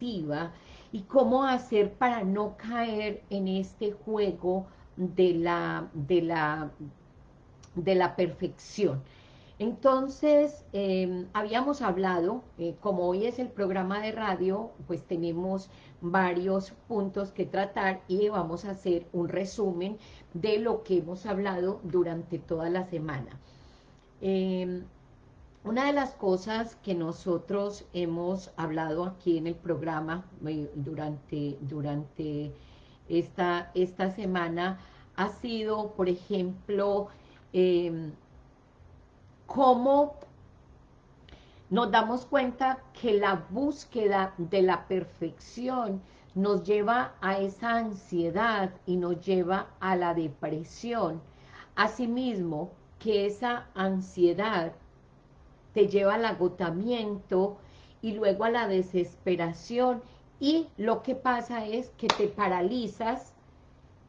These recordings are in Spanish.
y cómo hacer para no caer en este juego de la, de la, de la perfección. Entonces, em, habíamos hablado, eh, como hoy es el programa de radio, pues tenemos varios puntos que tratar y vamos a hacer un resumen de lo que hemos hablado durante toda la semana. Em, una de las cosas que nosotros hemos hablado aquí en el programa eh, durante, durante esta, esta semana ha sido, por ejemplo, eh, cómo nos damos cuenta que la búsqueda de la perfección nos lleva a esa ansiedad y nos lleva a la depresión. Asimismo, que esa ansiedad te lleva al agotamiento y luego a la desesperación. Y lo que pasa es que te paralizas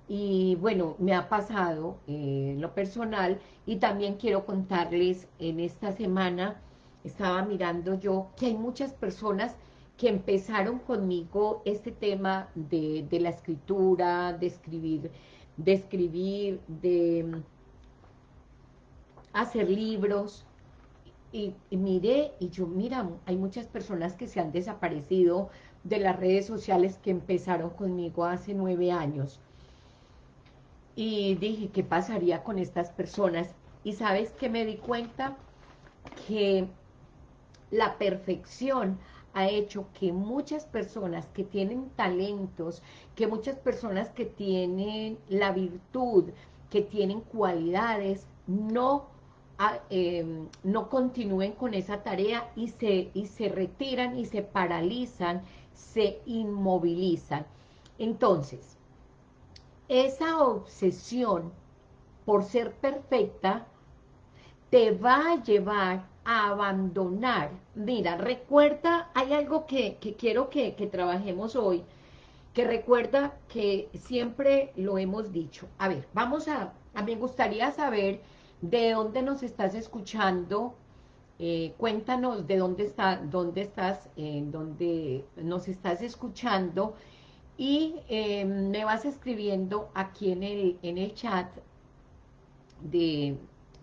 y bueno, me ha pasado en lo personal y también quiero contarles en esta semana, estaba mirando yo que hay muchas personas que empezaron conmigo este tema de, la escritura, de escribir, de escribir, de mm, hacer libros, y, miré, y yo, mira, hay muchas personas que se han desaparecido de las redes sociales que empezaron conmigo hace nueve años y dije, ¿qué pasaría con estas personas? Y ¿sabes que me di cuenta? Que la perfección ha hecho que muchas personas que tienen talentos, que muchas personas que tienen la virtud, que tienen cualidades, no, em, no continúen con esa tarea y se, y se retiran y se paralizan, se inmovilizan. Entonces, esa obsesión por ser perfecta te va a llevar a abandonar. Mira, recuerda, hay algo que, quiero que, que trabajemos hoy, que recuerda que siempre lo hemos dicho. A ver, vamos a, a mí me gustaría saber de dónde nos estás escuchando, eh, cuéntanos de dónde, está, dónde estás, en dónde nos estás escuchando, y em, me vas escribiendo aquí en el, en el chat de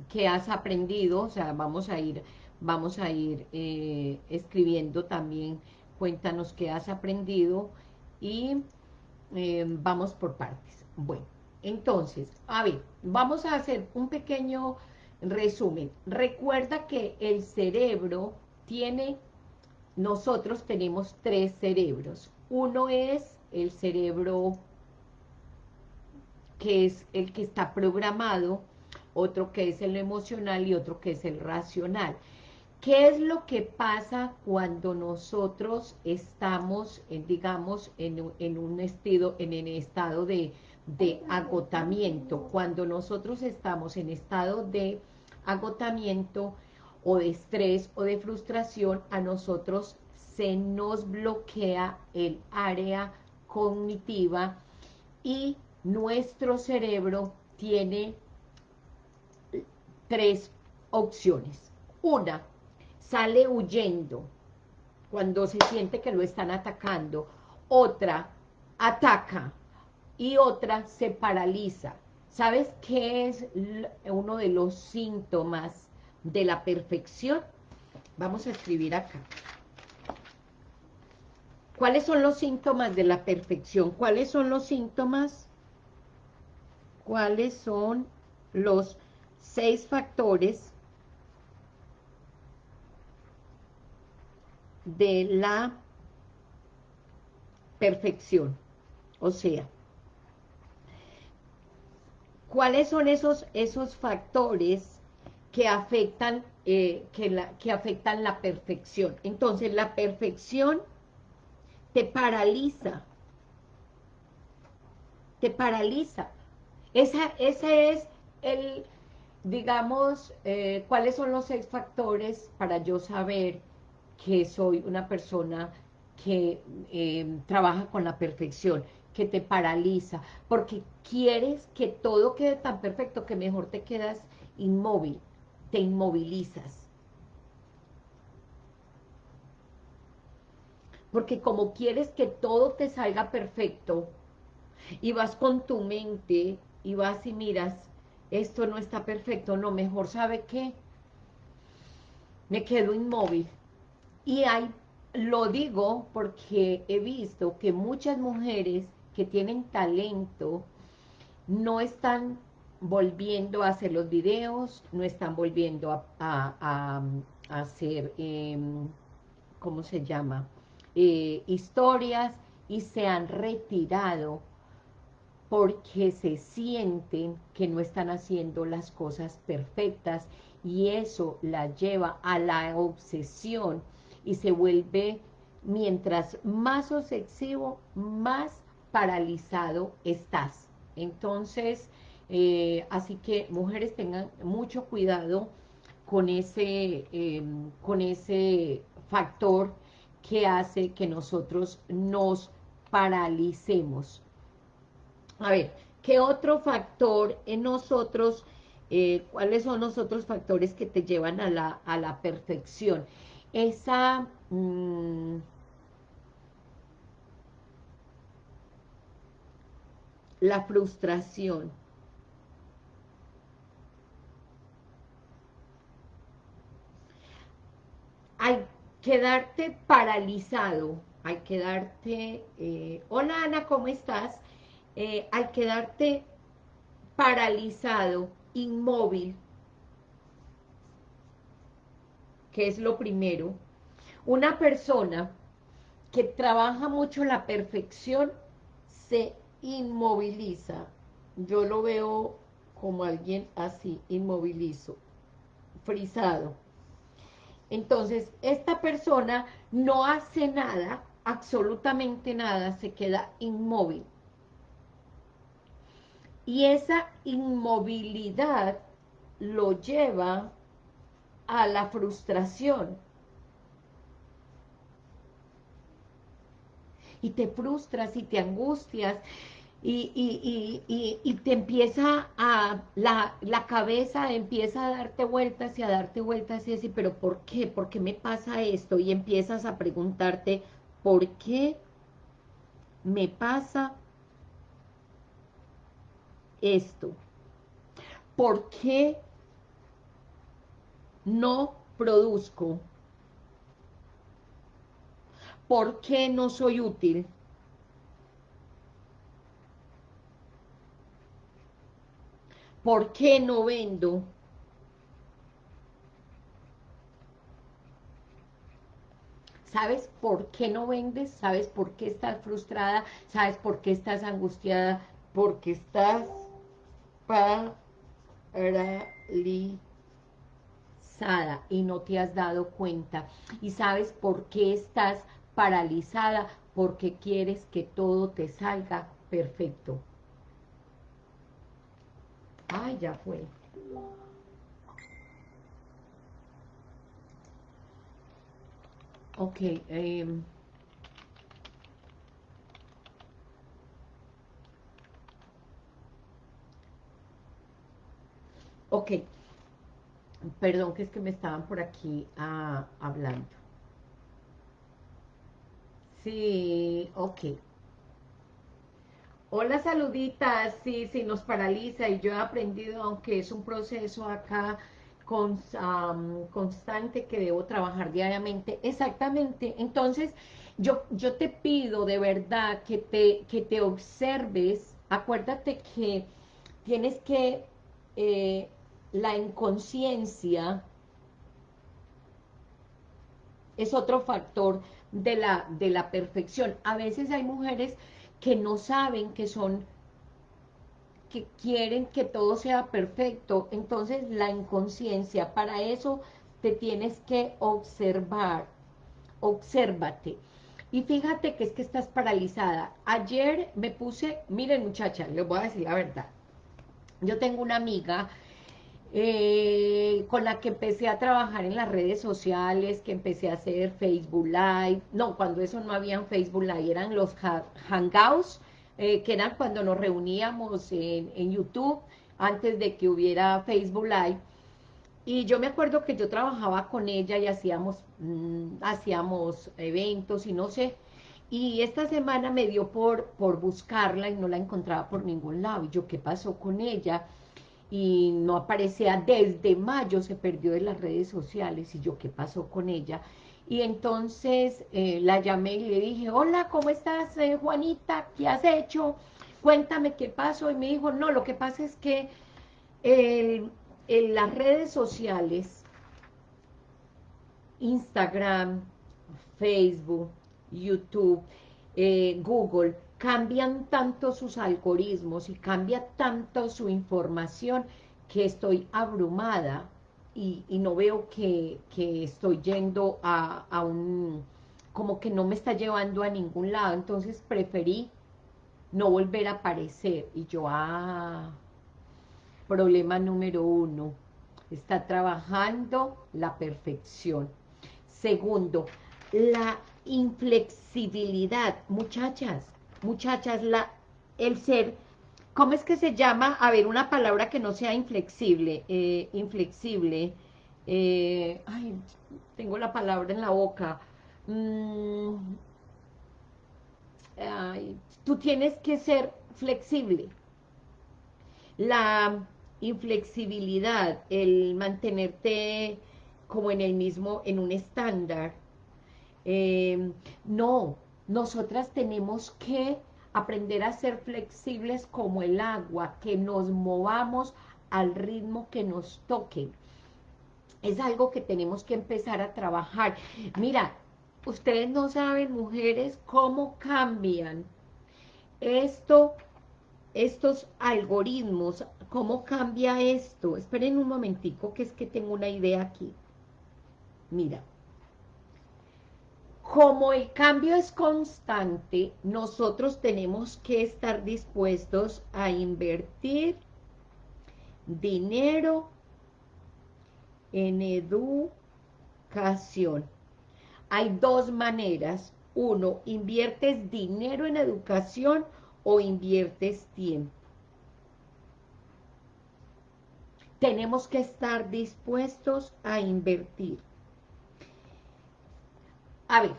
qué has aprendido, o sea, vamos a ir, vamos a ir eh, escribiendo también, cuéntanos qué has aprendido y em, vamos por partes. Bueno, entonces, a ver, vamos a hacer un pequeño resumen. Recuerda que el cerebro tiene, nosotros tenemos tres cerebros. Uno es el cerebro que es el que está programado, otro que es el emocional y otro que es el racional. ¿Qué es lo que pasa cuando nosotros estamos, digamos, en, un estado, en el estado de, de agotamiento? Cuando nosotros estamos en estado de agotamiento o de estrés o de frustración, a nosotros se nos bloquea el área cognitiva y nuestro cerebro tiene tres opciones. Una, sale huyendo cuando se siente que lo están atacando. Otra, ataca. Y otra, se paraliza. ¿Sabes qué es uno de los síntomas de la perfección? Vamos a escribir acá. ¿Cuáles son los síntomas de la perfección? ¿Cuáles son los síntomas? ¿Cuáles son los seis factores de la perfección? O sea, ¿cuáles son esos, esos factores que afectan, eh, que, la, que afectan la perfección? Entonces, la perfección te paraliza. Te paraliza. Esa, ese es el, digamos, eh, cuáles son los seis factores para yo saber que soy una persona que eh, trabaja con la perfección, que te paraliza, porque quieres que todo quede tan perfecto que mejor te quedas inmóvil, te inmovilizas. porque como quieres que todo te salga perfecto, y vas con tu mente, y vas y miras, esto no está perfecto, no, mejor, ¿sabe qué? Me quedo inmóvil. Y hay, lo digo porque he visto que muchas mujeres que tienen talento no están volviendo a hacer los videos, no están volviendo a, hacer, em, ¿cómo se llama? Eh, historias y se han retirado porque se sienten que no están haciendo las cosas perfectas y eso la lleva a la obsesión y se vuelve, mientras más obsesivo, más paralizado estás. Entonces, eh, así que mujeres tengan mucho cuidado con ese, em, con ese factor que hace que nosotros nos paralicemos. A ver, ¿qué otro factor en nosotros, eh, cuáles son los otros factores que te llevan a la, a la perfección? Esa... Mm, la frustración. Al quedarte paralizado, al quedarte... Eh, Hola Ana, ¿cómo estás? Eh, al quedarte paralizado, inmóvil, que es lo primero, una persona que trabaja mucho la perfección se inmoviliza. Yo lo veo como alguien así, inmovilizo, frisado. Entonces, esta persona no hace nada, absolutamente nada, se queda inmóvil. Y esa inmovilidad lo lleva a la frustración. Y te frustras y te angustias y, te empieza a, la, la, cabeza empieza a darte vueltas y a darte vueltas y decir, pero ¿por qué? ¿Por qué me pasa esto? Y empiezas a preguntarte, ¿por qué me pasa esto? ¿Por qué no produzco? ¿Por qué no soy útil? ¿Por qué no vendo? ¿Sabes por qué no vendes? ¿Sabes por qué estás frustrada? ¿Sabes por qué estás angustiada? Porque estás paralizada y no te has dado cuenta. ¿Y sabes por qué estás paralizada? Porque quieres que todo te salga perfecto. Ay, ya fue. Ok. Eh, ok. Perdón, que es que me estaban por aquí ah, hablando. Sí, ok. Hola, saluditas. Sí, sí, nos paraliza y yo he aprendido, aunque es un proceso acá constante que debo trabajar diariamente. Exactamente. Entonces, yo, yo te pido de verdad que te, que te observes. Acuérdate que tienes que, eh, la inconsciencia es otro factor de la, de la perfección. A veces hay mujeres que no saben que son, que quieren que todo sea perfecto. Entonces la inconsciencia, para eso te tienes que observar, obsérvate. Y fíjate que es que estás paralizada. Ayer me puse, miren muchacha, les voy a decir la verdad. Yo tengo una amiga eh, con la que empecé a trabajar en las redes sociales, que empecé a hacer Facebook Live, no, cuando eso no había Facebook Live, eran los Hangouts, eh, que eran cuando nos reuníamos en, YouTube, antes de que hubiera Facebook Live, y yo me acuerdo que yo trabajaba con ella y hacíamos, mm, hacíamos eventos y no sé, y esta semana me dio por, por buscarla y no la encontraba por ningún lado, y yo, ¿qué pasó con ella? Y no aparecía, desde mayo se perdió de las redes sociales, y yo, ¿qué pasó con ella? Y entonces eh, la llamé y le dije, hola, ¿cómo estás, eh, Juanita? ¿Qué has hecho? Cuéntame qué pasó. Y me dijo, no, lo que pasa es que en las redes sociales, Instagram, Facebook, YouTube, eh, Google, cambian tanto sus algoritmos y cambia tanto su información que estoy abrumada y, no veo que, estoy yendo a, a, un, como que no me está llevando a ningún lado, entonces preferí no volver a aparecer, y yo, ah, problema número uno, está trabajando la perfección. Segundo, la inflexibilidad. Muchachas, muchachas, la, el ser, ¿cómo es que se llama? A ver, una palabra que no sea inflexible, eh, inflexible. Eh, ay, tengo la palabra en la boca. Mm, tú tienes que ser flexible. La inflexibilidad, el mantenerte como en el mismo, en un estándar. Em, no, nosotras tenemos que aprender a ser flexibles como el agua, que nos movamos al ritmo que nos toque. Es algo que tenemos que empezar a trabajar. Mira, ustedes no saben, mujeres, cómo cambian esto, estos algoritmos ¿Cómo cambia esto? Esperen un momentico, que es que tengo una idea aquí. Mira. Como el cambio es constante, nosotros tenemos que estar dispuestos a invertir dinero en educación. Hay dos maneras. Uno, inviertes dinero en educación o inviertes tiempo. tenemos que estar dispuestos a invertir. A ver,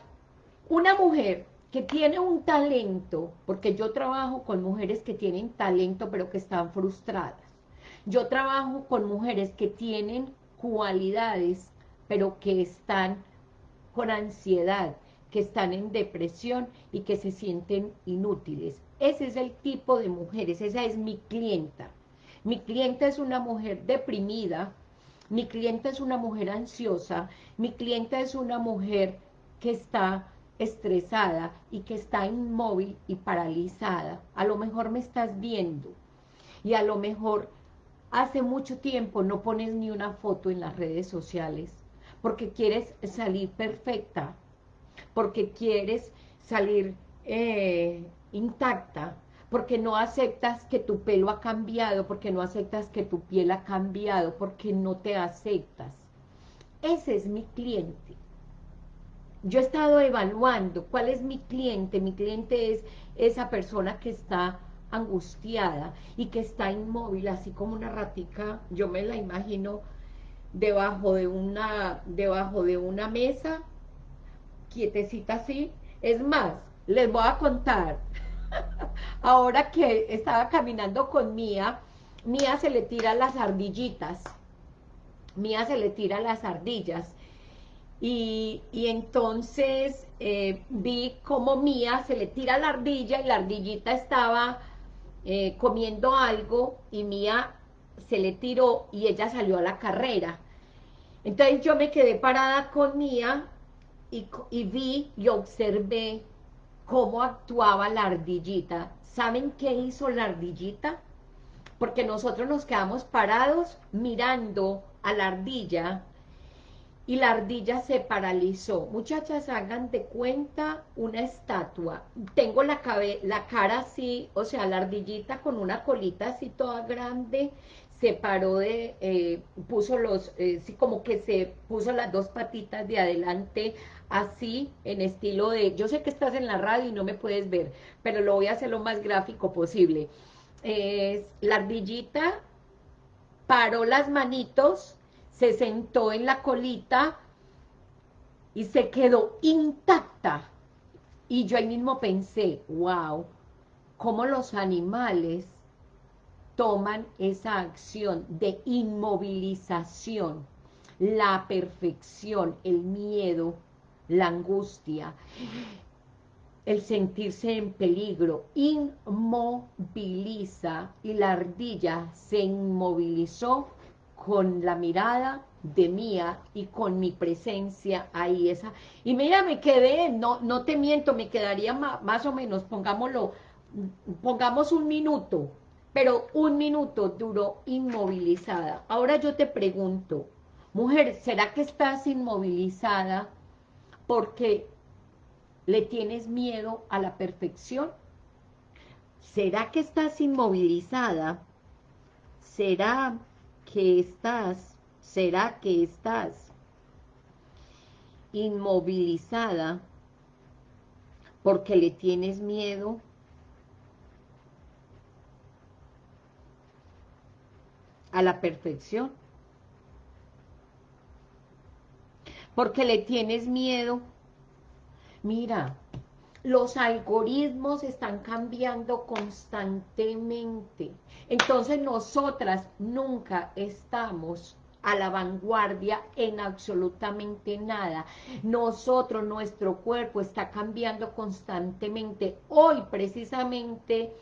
una mujer que tiene un talento, porque yo trabajo con mujeres que tienen talento pero que están frustradas. Yo trabajo con mujeres que tienen cualidades pero que están con ansiedad, que están en depresión y que se sienten inútiles. Ese es el tipo de mujeres, esa es mi clienta. Mi cliente es una mujer deprimida, mi cliente es una mujer ansiosa, mi cliente es una mujer que está estresada y que está inmóvil y paralizada. A lo mejor me estás viendo y a lo mejor hace mucho tiempo no pones ni una foto en las redes sociales porque quieres salir perfecta, porque quieres salir eh, intacta, porque no aceptas que tu pelo ha cambiado, porque no aceptas que tu piel ha cambiado, porque no te aceptas. Ese es mi cliente. Yo he estado evaluando cuál es mi cliente. Mi cliente es esa persona que está angustiada y que está inmóvil, así como una ratica, yo me la imagino debajo de una, debajo de una mesa, quietecita así. Es más, les voy a contar, Ahora que estaba caminando con Mía, Mía se le tira las ardillitas. Mía se le tira las ardillas. Y, entonces eh, vi como Mía se le tira la ardilla y la ardillita estaba eh, comiendo algo y Mía se le tiró y ella salió a la carrera. Entonces yo me quedé parada con Mía y, y vi y observé cómo actuaba la ardillita. ¿Saben qué hizo la ardillita? Porque nosotros nos quedamos parados mirando a la ardilla y la ardilla se paralizó. Muchachas, hagan de cuenta una estatua. Tengo la, la cara así, o sea, la ardillita con una colita así toda grande, se paró de, eh, puso los, eh, sí, como que se puso las dos patitas de adelante así, en estilo de, yo sé que estás en la radio y no me puedes ver, pero lo voy a hacer lo más gráfico posible. la ardillita paró las manitos, se sentó en la colita y se quedó intacta. Y yo ahí mismo pensé, wow, cómo los animales toman esa acción de inmovilización, la perfección, el miedo, la angustia, el sentirse en peligro, inmoviliza y la ardilla se inmovilizó con la mirada de mía y con mi presencia ahí esa. Y mira me quedé no no te miento me quedaría más, o menos pongámoslo pongamos un minuto pero un minuto duró inmovilizada. Ahora yo te pregunto mujer será que estás inmovilizada porque le tienes miedo a la perfección será que estás inmovilizada será que estás ¿Será que estás inmovilizada porque le tienes miedo? a la perfección. Porque le tienes miedo. Mira, los algoritmos están cambiando constantemente. Entonces nosotras nunca estamos a la vanguardia en absolutamente nada. Nosotros, nuestro cuerpo está cambiando constantemente. Hoy precisamente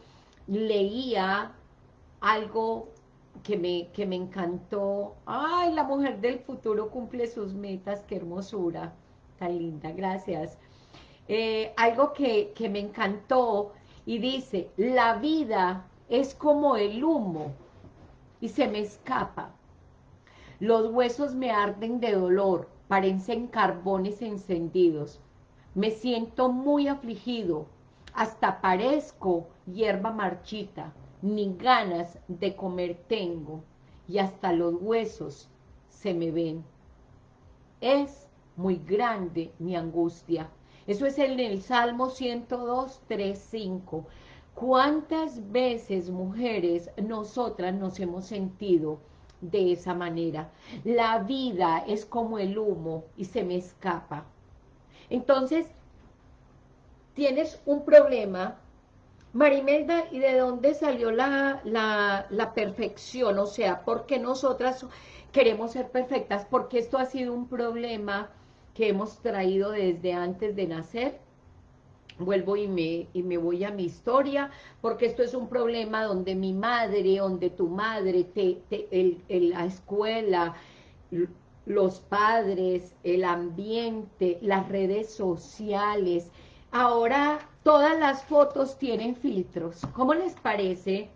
leía algo que me, que me encantó. Ay, la mujer del futuro cumple sus metas, qué hermosura, tan linda, gracias. Eh, algo que, que me encantó y dice, la vida es como el humo y se me escapa los huesos me arden de dolor, parecen carbones encendidos. Me siento muy afligido, hasta parezco hierba marchita, ni ganas de comer tengo, y hasta los huesos se me ven. Es muy grande mi angustia. Eso es en el Salmo 102, 3, 5. ¿Cuántas veces, mujeres, nosotras nos hemos sentido de esa manera. La vida es como el humo y se me escapa. Entonces, tienes un problema, Marimelda, ¿y de dónde salió la, la, perfección? O sea, ¿por qué nosotras queremos ser perfectas? Porque esto ha sido un problema que hemos traído desde antes de nacer vuelvo y me, y me voy a mi historia, porque esto es un problema donde mi madre, donde tu madre, te, el, la escuela, los padres, el ambiente, las redes sociales, ahora todas las fotos tienen filtros, ¿cómo les parece?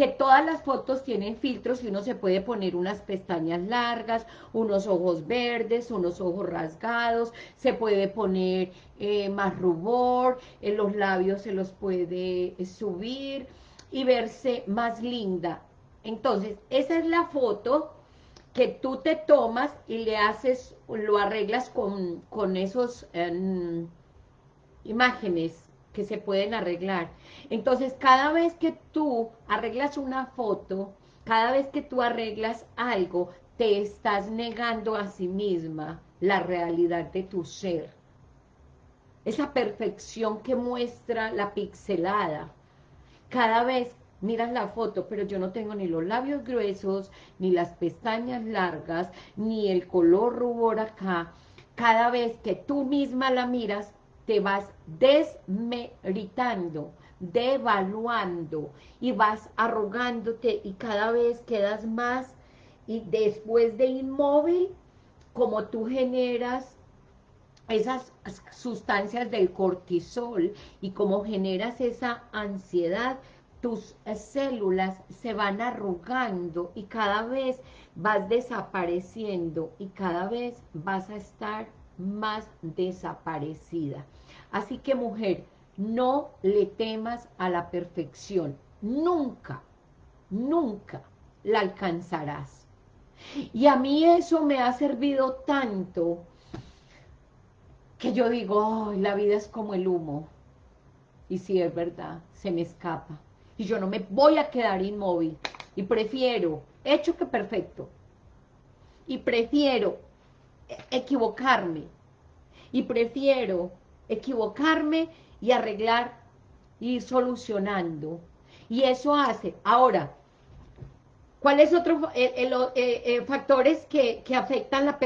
Que todas las fotos tienen filtros y uno se puede poner unas pestañas largas, unos ojos verdes, unos ojos rasgados, se puede poner eh, más rubor, en los labios se los puede eh, subir y verse más linda. Entonces, esa es la foto que tú te tomas y le haces, lo arreglas con, con esos em, imágenes que se pueden arreglar. Entonces, cada vez que tú arreglas una foto, cada vez que tú arreglas algo, te estás negando a sí misma la realidad de tu ser. Esa perfección que muestra la pixelada. Cada vez miras la foto, pero yo no tengo ni los labios gruesos, ni las pestañas largas, ni el color rubor acá. Cada vez que tú misma la miras, te vas desmeritando, devaluando y vas arrogándote y cada vez quedas más y después de inmóvil, como tú generas esas sustancias del cortisol y como generas esa ansiedad, tus células se van arrugando y cada vez vas desapareciendo y cada vez vas a estar más desaparecida. Así que mujer, no le temas a la perfección. Nunca, nunca la alcanzarás. Y a mí eso me ha servido tanto que yo digo, la vida es como el humo. Y si es verdad, se me escapa. Y yo no me voy a quedar inmóvil. Y prefiero, hecho que perfecto. y prefiero equivocarme y prefiero equivocarme y arreglar y ir solucionando. Y eso hace, ahora ¿cuáles otros eh, eh, eh, factores que, que afectan la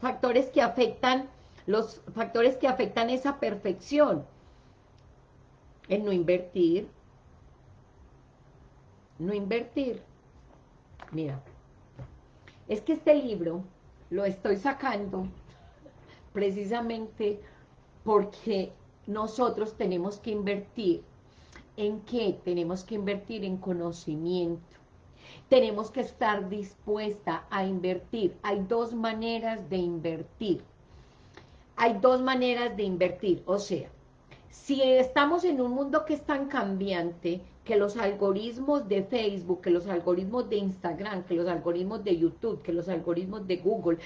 factores que afectan los factores que afectan esa perfección el no invertir. No invertir. Mira es que este libro lo estoy sacando precisamente porque nosotros tenemos que invertir. ¿En qué? Tenemos que invertir en conocimiento. Tenemos que estar dispuesta a invertir. Hay dos maneras de invertir. Hay dos maneras de invertir. O sea, si estamos en un mundo que es tan cambiante, que los algoritmos de Facebook, que los algoritmos de Instagram, que los algoritmos de YouTube, que los algoritmos de Google,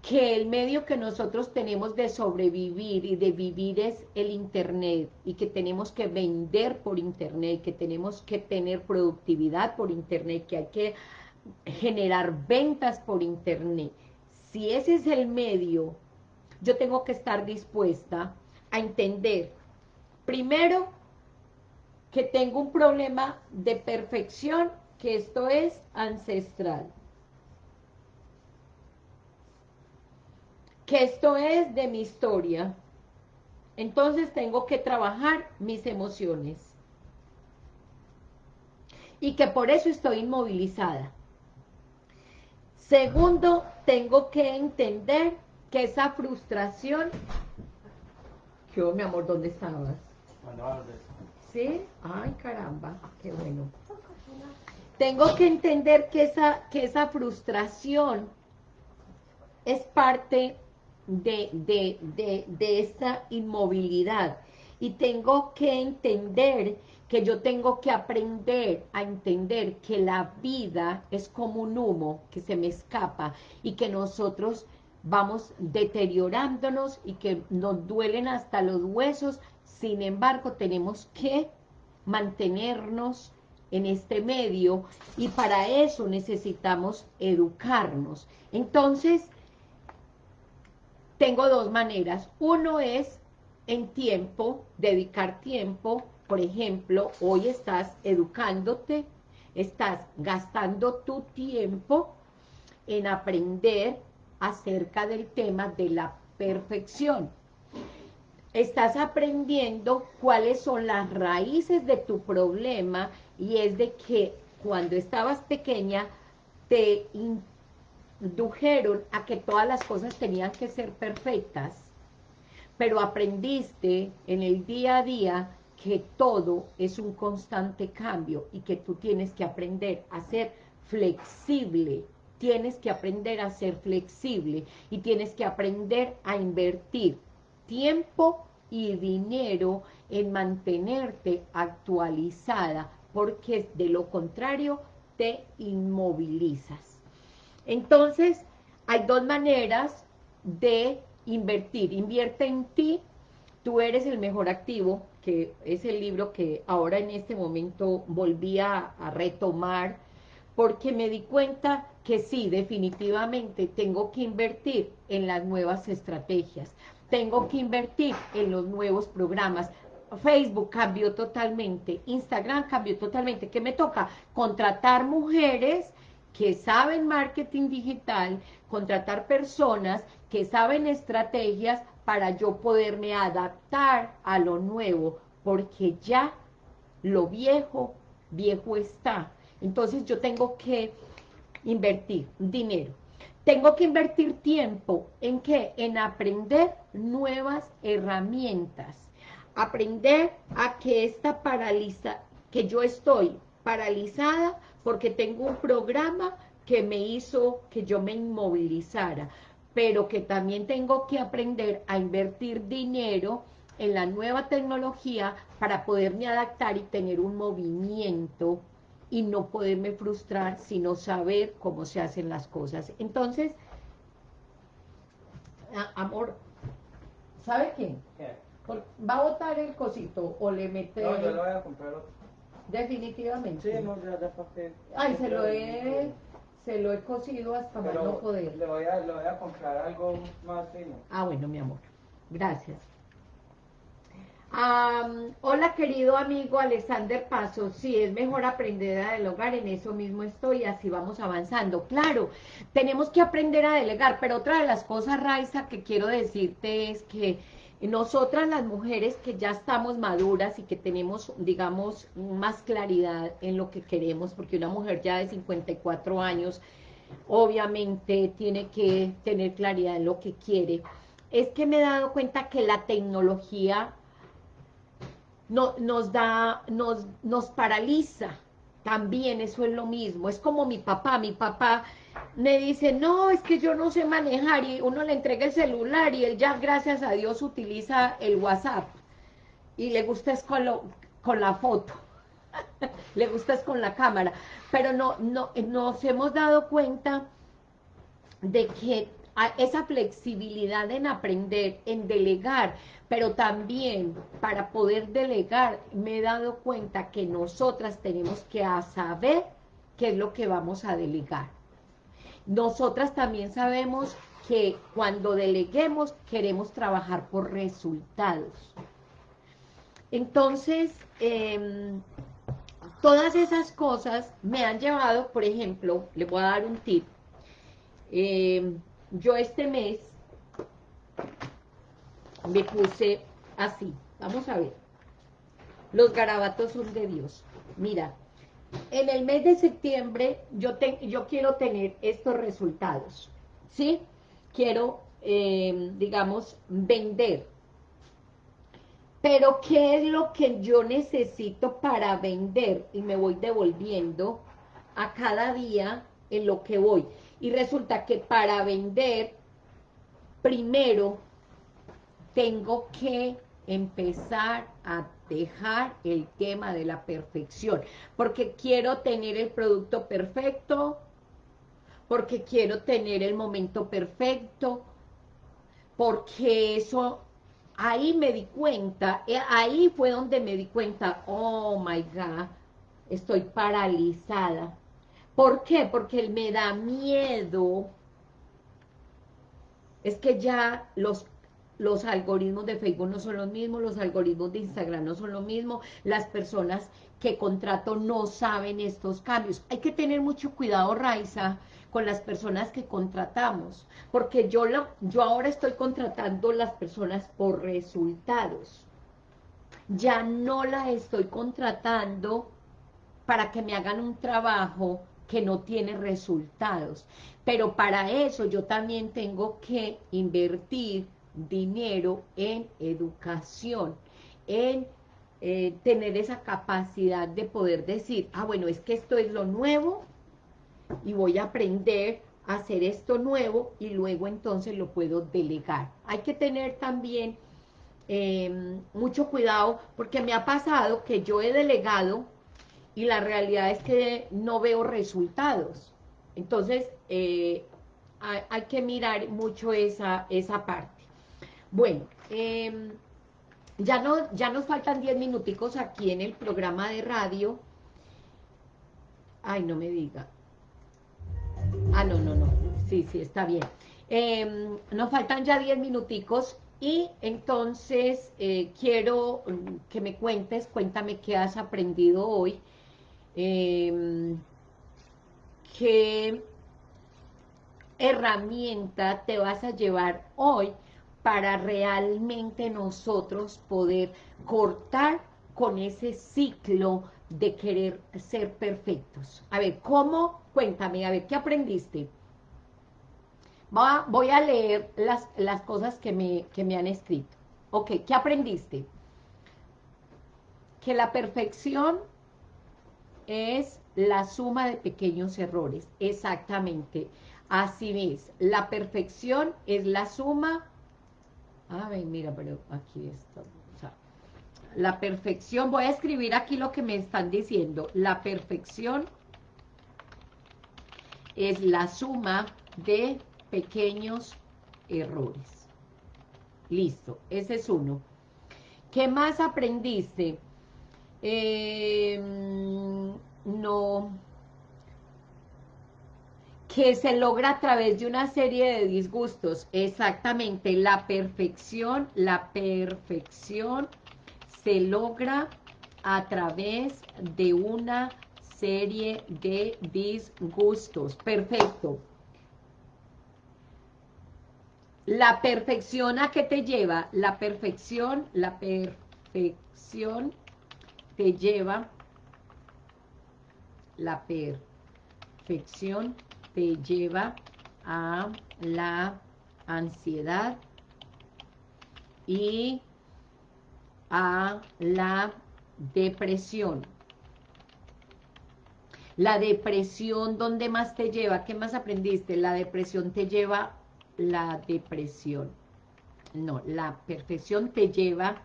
que el medio que nosotros tenemos de sobrevivir y de vivir es el Internet, y que tenemos que vender por Internet, que tenemos que tener productividad por Internet, que hay que generar ventas por Internet. Si ese es el medio, yo tengo que estar dispuesta a entender, primero, que tengo un problema de perfección, que esto es ancestral. Que esto es de mi historia. Entonces tengo que trabajar mis emociones. Y que por eso estoy inmovilizada. Segundo, tengo que entender que esa frustración... ¿Qué, mi amor, dónde estabas? ¿Sí? Ay, caramba, qué bueno. Tengo que entender que esa, que esa frustración es parte de, de esta inmovilidad. Y tengo que entender que yo tengo que aprender a entender que la vida es como un humo que se me escapa y que nosotros vamos deteriorándonos y que nos duelen hasta los huesos sin embargo, tenemos que mantenernos en este medio y para eso necesitamos educarnos. Entonces, tengo dos maneras. Uno es en tiempo, dedicar tiempo. Por ejemplo, hoy estás educándote, estás gastando tu tiempo en aprender acerca del tema de la perfección estás aprendiendo cuáles son las raíces de tu problema y es de que cuando estabas pequeña te indujeron a que todas las cosas tenían que ser perfectas, pero aprendiste en el día a día que todo es un constante cambio y que tú tienes que aprender a ser flexible, tienes que aprender a ser flexible y tienes que aprender a invertir tiempo y dinero en mantenerte actualizada, porque de lo contrario te inmovilizas. Entonces, hay dos maneras de invertir. Invierte en ti, tú eres el mejor activo, que es el libro que ahora en este momento volví a, a retomar, porque me di cuenta que sí, definitivamente tengo que invertir en las nuevas estrategias tengo que invertir en los nuevos programas. Facebook cambió totalmente, Instagram cambió totalmente. ¿Qué me toca? Contratar mujeres que saben marketing digital, contratar personas que saben estrategias para yo poderme adaptar a lo nuevo, porque ya lo viejo, viejo está. Entonces yo tengo que invertir dinero. Tengo que invertir tiempo en qué? En aprender nuevas herramientas. Aprender a que esta paraliza, que yo estoy paralizada porque tengo un programa que me hizo que yo me inmovilizara, pero que también tengo que aprender a invertir dinero en la nueva tecnología para poderme adaptar y tener un movimiento y no poderme frustrar, sino saber cómo se hacen las cosas. Entonces, amor, ¿sabe qué? ¿Va a botar el cosito o le mete...? No, yo lo voy a comprar otro. Definitivamente. Sí, no, ya después que... Ay, se lo he... se lo he cocido hasta más no poder. Le voy, a, le voy a comprar algo más fino. Ah, bueno, mi amor. Gracias. Hola querido amigo Alexander Paso, sí, es mejor aprender a delegar, en eso mismo estoy, así vamos avanzando. Claro, tenemos que aprender a delegar, pero otra de las cosas, Raiza, que quiero decirte es que nosotras las mujeres que ya estamos maduras y que tenemos, digamos, más claridad en lo que queremos, porque una mujer ya de 54 años, obviamente tiene que tener claridad en lo que quiere, es que me he dado cuenta que la tecnología no, nos da, nos, nos paraliza, también eso es lo mismo, es como mi papá, mi papá me dice, no, es que yo no sé manejar, y uno le entrega el celular, y él ya, gracias a Dios, utiliza el WhatsApp, y le gusta es con, con la foto, le gusta es con la cámara, pero no, no, nos hemos dado cuenta de que esa flexibilidad en aprender, en delegar, pero también para poder delegar, me he dado cuenta que nosotras tenemos que saber qué es lo que vamos a delegar. Nosotras también sabemos que cuando deleguemos queremos trabajar por resultados. Entonces, em, todas esas cosas me han llevado, por ejemplo, le voy a dar un tip. Em, yo este mes me puse así, vamos a ver. Los garabatos son de Dios. Mira, en el mes de septiembre yo, yo quiero tener estos resultados, ¿sí? Quiero, em, digamos, vender. Pero, ¿qué es lo que yo necesito para vender? Y me voy devolviendo a cada día en lo que voy. Y resulta que para vender, primero tengo que empezar a dejar el tema de la perfección, porque quiero tener el producto perfecto, porque quiero tener el momento perfecto, porque eso, ahí me di cuenta, eh, ahí fue donde me di cuenta, oh my God, estoy paralizada. ¿Por qué? Porque me da miedo, es que ya los los algoritmos de Facebook no son los mismos, los algoritmos de Instagram no son lo mismo, las personas que contrato no saben estos cambios. Hay que tener mucho cuidado, Raiza, con las personas que contratamos, porque yo, yo ahora estoy contratando las personas por resultados. Ya no las estoy contratando para que me hagan un trabajo que no tiene resultados. Pero para eso yo también tengo que invertir dinero en educación, en eh, tener esa capacidad de poder decir, ah, bueno, es que esto es lo nuevo y voy a aprender a hacer esto nuevo y luego entonces lo puedo delegar. Hay que tener también em, mucho cuidado porque me ha pasado que yo he delegado y la realidad es que no veo resultados. Entonces, eh, hay, que mirar mucho esa, esa parte. Bueno, em, ya, no, ya nos faltan 10 minuticos aquí en el programa de radio. Ay, no me diga. Ah, no, no, no. Sí, sí, está bien. Em, nos faltan ya 10 minuticos y entonces eh, quiero que me cuentes, cuéntame qué has aprendido hoy. Em, qué herramienta te vas a llevar hoy para realmente nosotros poder cortar con ese ciclo de querer ser perfectos. A ver, ¿cómo? Cuéntame, a ver, ¿qué aprendiste? voy a leer las, las cosas que me, que me han escrito. Ok, ¿qué aprendiste? Que la perfección es la suma de pequeños errores. Exactamente. Así es. La perfección es la suma a ver, mira, pero aquí está. la perfección, voy a escribir aquí lo que me están diciendo. La perfección es la suma de pequeños errores. Listo, ese es uno. ¿Qué más aprendiste? Em, no. que se logra a través de una serie de disgustos. Exactamente, la perfección, la perfección se logra a través de una serie de disgustos. Perfecto. La perfección a qué te lleva? La perfección, la perfección te lleva, la perfección te lleva a la ansiedad y a la depresión. La depresión, ¿dónde más te lleva? ¿Qué más aprendiste? La depresión te lleva la depresión. No, la perfección te lleva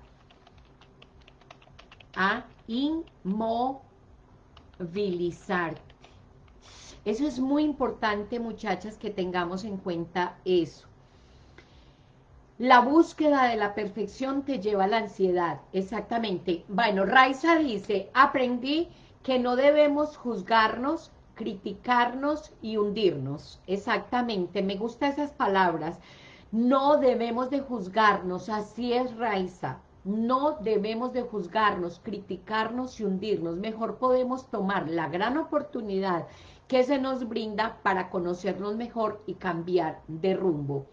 a inmovilizarte. Eso es muy importante, muchachas, que tengamos en cuenta eso. La búsqueda de la perfección te lleva a la ansiedad, exactamente. Bueno, Raiza dice, aprendí que no debemos juzgarnos, criticarnos y hundirnos. Exactamente, me gustan esas palabras. No debemos de juzgarnos, así es Raiza. No debemos de juzgarnos, criticarnos y hundirnos. Mejor podemos tomar la gran oportunidad que se nos brinda para conocernos mejor y cambiar de rumbo.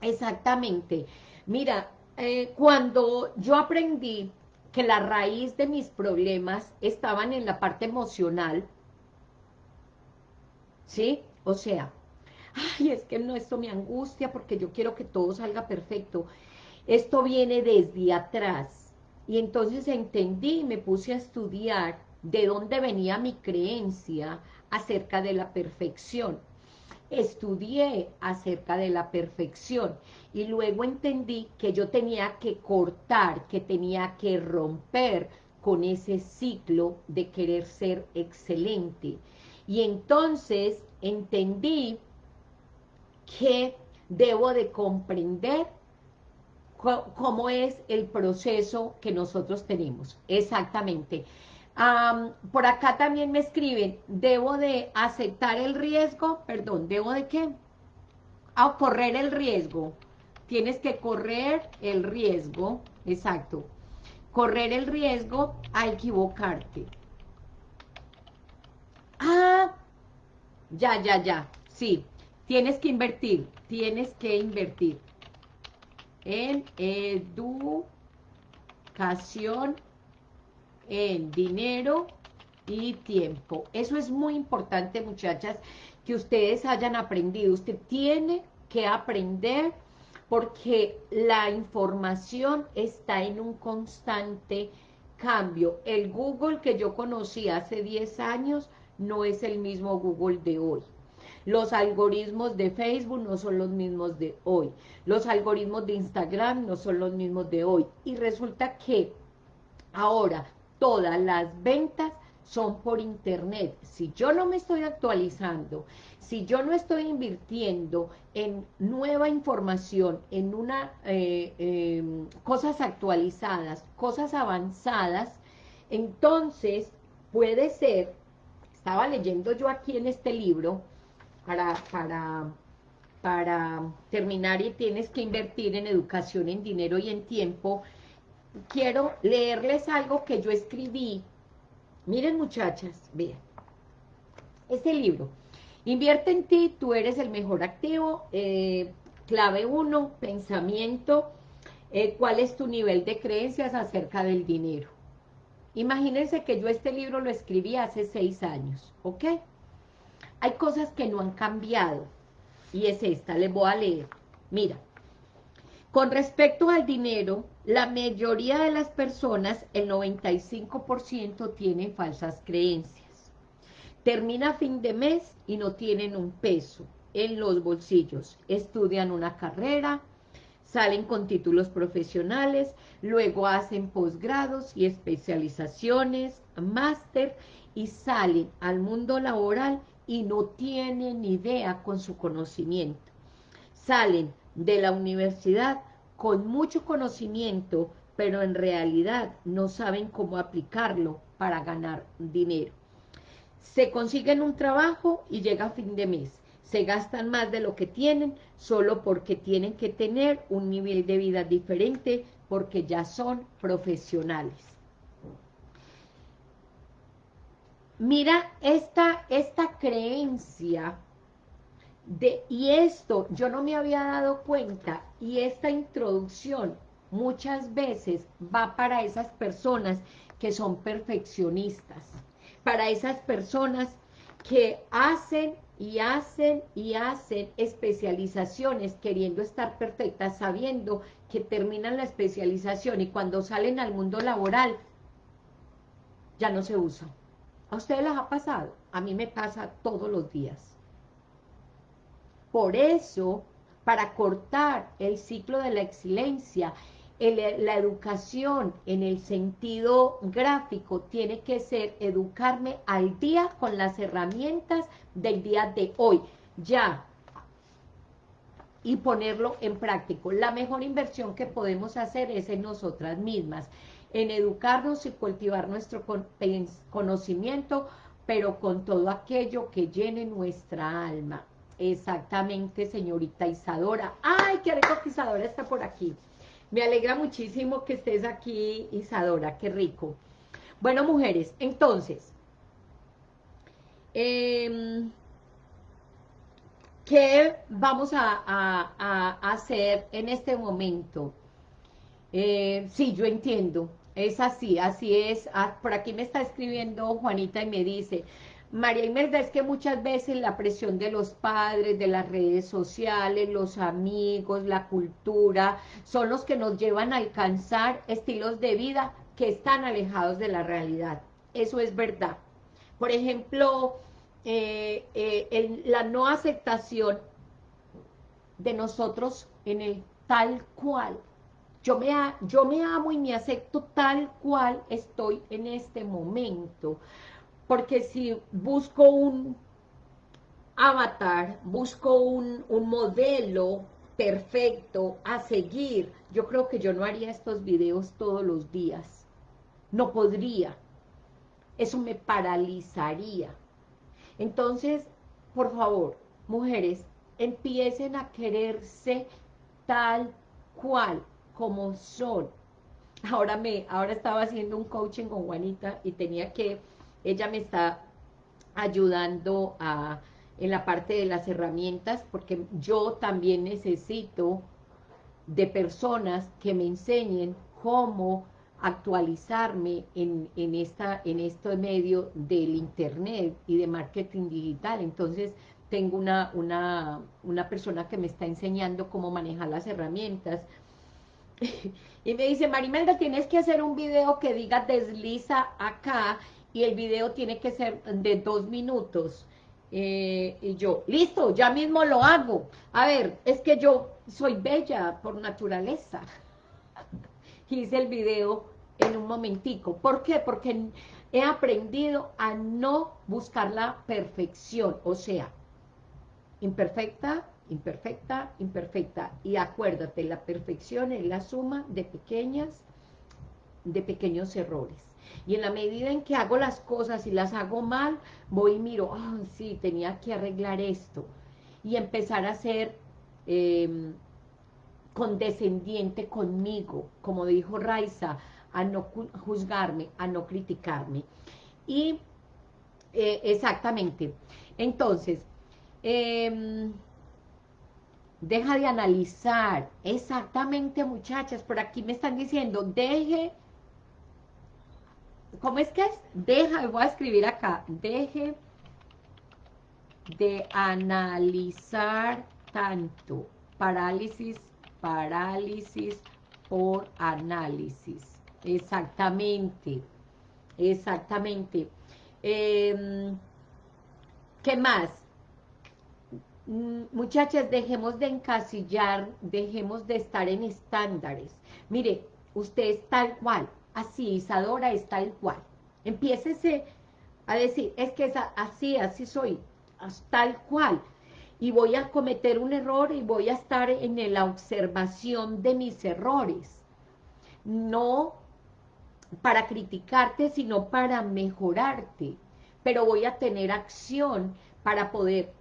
Exactamente. Mira, eh, cuando yo aprendí que la raíz de mis problemas estaban en la parte emocional, ¿sí? O sea, ay, es que no, esto me angustia porque yo quiero que todo salga perfecto. Esto viene desde atrás. Y entonces entendí y me puse a estudiar de dónde venía mi creencia acerca de la perfección. Estudié acerca de la perfección y luego entendí que yo tenía que cortar, que tenía que romper con ese ciclo de querer ser excelente. Y entonces entendí que debo de comprender cómo es el proceso que nosotros tenemos. Exactamente por acá también me escriben, debo de aceptar el riesgo, perdón, ¿debo de qué? A correr el riesgo. Tienes que correr el riesgo, exacto. Correr el riesgo a equivocarte. Ah, ya, ya, ya, sí. Tienes que invertir, tienes que invertir en educación en dinero y tiempo. Eso es muy importante, muchachas, que ustedes hayan aprendido. Usted tiene que aprender porque la información está en un constante cambio. El Google que yo conocí hace 10 años no es el mismo Google de hoy. Los algoritmos de Facebook no son los mismos de hoy. Los algoritmos de Instagram no son los mismos de hoy. Y resulta que ahora todas las ventas son por internet. Si yo no me estoy actualizando, si yo no estoy invirtiendo en nueva información, en una eh, em, cosas actualizadas, cosas avanzadas, entonces puede ser, estaba leyendo yo aquí en este libro, para, para, para terminar y tienes que invertir en educación, en dinero y en tiempo, quiero leerles algo que yo escribí. Miren muchachas, vean. Este libro, Invierte en ti, tú eres el mejor activo. Eh, clave 1, pensamiento. Eh, ¿Cuál es tu nivel de creencias acerca del dinero? Imagínense que yo este libro lo escribí hace seis años, ¿ok? Hay cosas que no han cambiado. Y es esta, les voy a leer. Mira, con respecto al dinero, la mayoría de las personas, el 95% tienen falsas creencias. Termina fin de mes y no tienen un peso en los bolsillos. Estudian una carrera, salen con títulos profesionales, luego hacen posgrados y especializaciones, máster, y salen al mundo laboral y no tienen idea con su conocimiento. Salen de la universidad con mucho conocimiento, pero en realidad no saben cómo aplicarlo para ganar dinero. se consiguen un trabajo y llega fin de mes. Se gastan más de lo que tienen solo porque tienen que tener un nivel de vida diferente porque ya son profesionales. Mira, esta, esta creencia de, y esto yo no me había dado cuenta, y esta introducción muchas veces va para esas personas que son perfeccionistas, para esas personas que hacen y hacen y hacen especializaciones queriendo estar perfectas, sabiendo que terminan la especialización y cuando salen al mundo laboral ya no se usa. ¿A ustedes les ha pasado? A mí me pasa todos los días. Por eso, para cortar el ciclo de la excelencia, la educación en el sentido gráfico tiene que ser educarme al día con las herramientas del día de hoy, ya, y ponerlo en práctico. La mejor inversión que podemos hacer es en nosotras mismas, en educarnos y cultivar nuestro conocimiento, pero con todo aquello que llene nuestra alma. Exactamente, señorita Isadora. ¡Ay, qué rico que Isadora está por aquí! Me alegra muchísimo que estés aquí, Isadora, qué rico. Bueno, mujeres, entonces, em, ¿qué vamos a, hacer en este momento? Eh, sí, yo entiendo, es así, así es. Ah, por aquí me está escribiendo Juanita y me dice, María Imelda, es que muchas veces la presión de los padres, de las redes sociales, los amigos, la cultura, son los que nos llevan a alcanzar estilos de vida que están alejados de la realidad. Eso es verdad. Por ejemplo, eh, eh, la no aceptación de nosotros en el tal cual. Yo me, yo me amo y me acepto tal cual estoy en este momento porque si busco un avatar, busco un, modelo perfecto a seguir, yo creo que yo no haría estos videos todos los días. No podría. Eso me paralizaría. Entonces, por favor, mujeres, empiecen a quererse tal cual como son. Ahora me, ahora estaba haciendo un coaching con Juanita y tenía que ella me está ayudando a, en la parte de las herramientas, porque yo también necesito de personas que me enseñen cómo actualizarme en, en, esta, en este medio del internet y de marketing digital. Entonces, tengo una, una, una persona que me está enseñando cómo manejar las herramientas. y me dice, Marimelda, tienes que hacer un video que diga desliza acá y el video tiene que ser de dos minutos. Eh, y yo, listo, ya mismo lo hago. A ver, es que yo soy bella por naturaleza. Hice el video en un momentico. ¿Por qué? Porque he aprendido a no buscar la perfección. O sea, imperfecta, imperfecta, imperfecta. Y acuérdate, la perfección es la suma de pequeñas, de pequeños errores. Y en la medida en que hago las cosas y las hago mal, voy y miro, ah, sí, tenía que arreglar esto. Y empezar a ser em, condescendiente conmigo, como dijo Raiza, a no juzgarme, a no criticarme. Y eh, exactamente, entonces, em, deja de analizar, exactamente muchachas, por aquí me están diciendo, deje ¿cómo es que es? Deja, voy a escribir acá, deje de analizar tanto, parálisis, parálisis por análisis, exactamente, exactamente. Em, ¿Qué más? Mm, muchachas, dejemos de encasillar, dejemos de estar en estándares. Mire, usted es tal cual, así, Isadora es tal cual. Empiécese a decir, es que es así, así soy, tal cual. Y voy a cometer un error y voy a estar en la observación de mis errores. No para criticarte, sino para mejorarte. pero voy a tener acción para poder,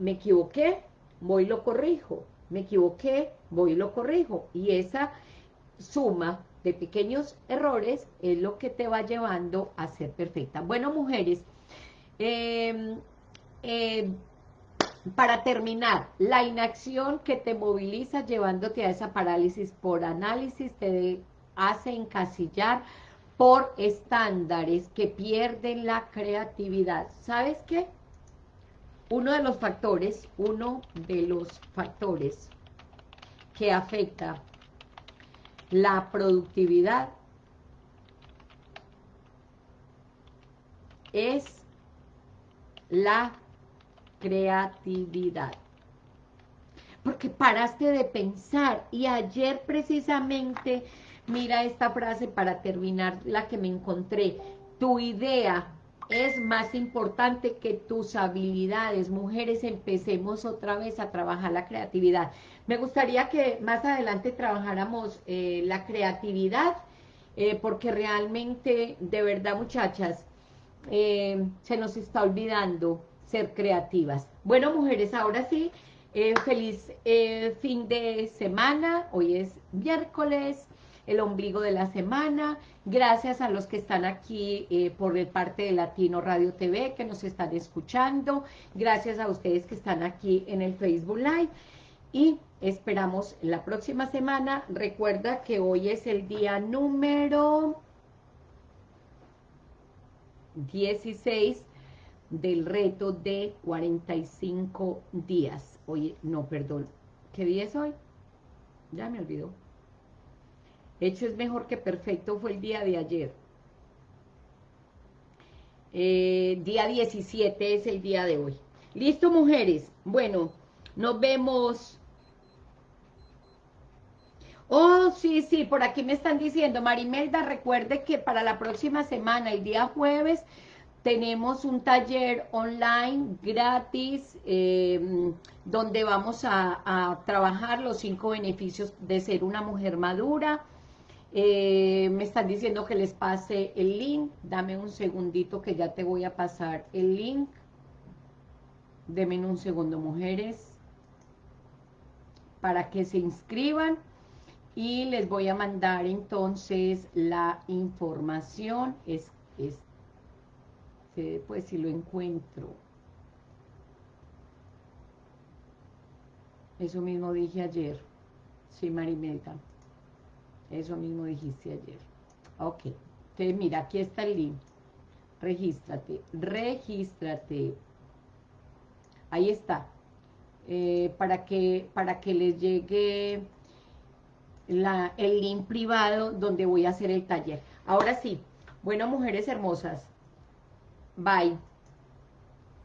me equivoqué, voy y lo corrijo, me equivoqué, voy y lo corrijo, y esa suma de pequeños errores es lo que te va llevando a ser perfecta. Bueno, mujeres, eh, eh, para terminar, la inacción que te moviliza llevándote a esa parálisis por análisis te hace encasillar por estándares que pierden la creatividad. ¿Sabes qué? Uno de los factores, uno de los factores que afecta la productividad es la creatividad. Porque paraste de pensar y ayer precisamente, mira esta frase para terminar la que me encontré, tu idea es más importante que tus habilidades. Mujeres, empecemos otra vez a trabajar la creatividad. Me gustaría que más adelante trabajáramos eh, la creatividad, eh, porque realmente, de verdad, muchachas, eh, se nos está olvidando ser creativas. Bueno, mujeres, ahora sí, feliz fin de semana. Hoy es miércoles, el ombligo de la semana. Gracias a los que están aquí eh, por el parte de Latino Radio TV, que nos están escuchando. Gracias a ustedes que están aquí en el Facebook Live. Y esperamos la próxima semana. Recuerda que hoy es el día número 16 del reto de 45 días. Oye, no, perdón. ¿Qué día es hoy? Ya me olvidó. Hecho es mejor que perfecto fue el día de ayer. Eh, día 17 es el día de hoy. ¿Listo, mujeres? Bueno, nos vemos. Oh, sí, sí, por aquí me están diciendo, Marimelda, recuerde que para la próxima semana, el día jueves, tenemos un taller online gratis eh, donde vamos a, trabajar los cinco beneficios de ser una mujer madura. Eh, me están diciendo que les pase el link. Dame un segundito que ya te voy a pasar el link. Deme un segundo, mujeres, para que se inscriban y les voy a mandar entonces la información. Es, es pues si lo encuentro. Eso mismo dije ayer. Sí, Marimelda. Eso mismo dijiste ayer. Ok. Entonces, mira, aquí está el link. Regístrate. Regístrate. Ahí está. Eh, para, que, para que les llegue la, el link privado donde voy a hacer el taller. Ahora sí. Bueno, mujeres hermosas. Bye.